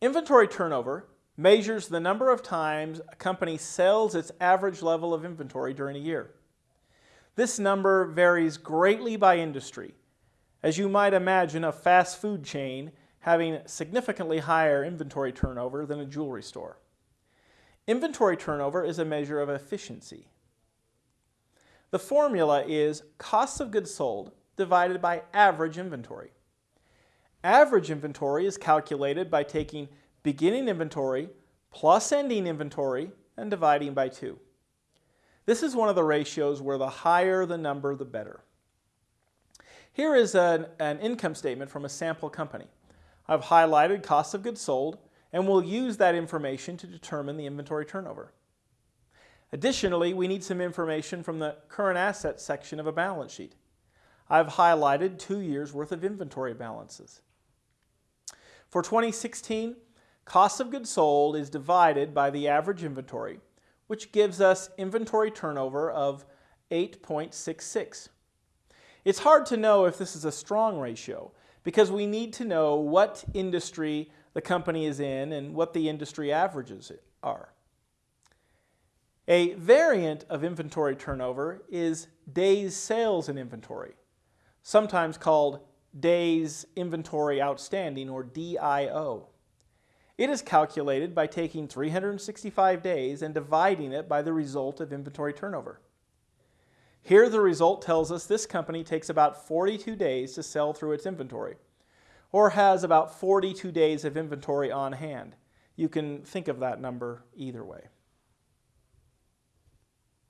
Inventory turnover measures the number of times a company sells its average level of inventory during a year. This number varies greatly by industry. As you might imagine, a fast food chain having significantly higher inventory turnover than a jewelry store. Inventory turnover is a measure of efficiency. The formula is cost of goods sold divided by average inventory. Average inventory is calculated by taking beginning inventory plus ending inventory and dividing by 2. This is one of the ratios where the higher the number, the better. Here is an, an income statement from a sample company. I've highlighted cost of goods sold and we'll use that information to determine the inventory turnover. Additionally, we need some information from the current assets section of a balance sheet. I've highlighted two years worth of inventory balances. For 2016, cost of goods sold is divided by the average inventory, which gives us inventory turnover of 8.66. It's hard to know if this is a strong ratio because we need to know what industry the company is in and what the industry averages are. A variant of inventory turnover is days sales in inventory, sometimes called days inventory outstanding or DIO. It is calculated by taking 365 days and dividing it by the result of inventory turnover. Here the result tells us this company takes about 42 days to sell through its inventory, or has about 42 days of inventory on hand. You can think of that number either way.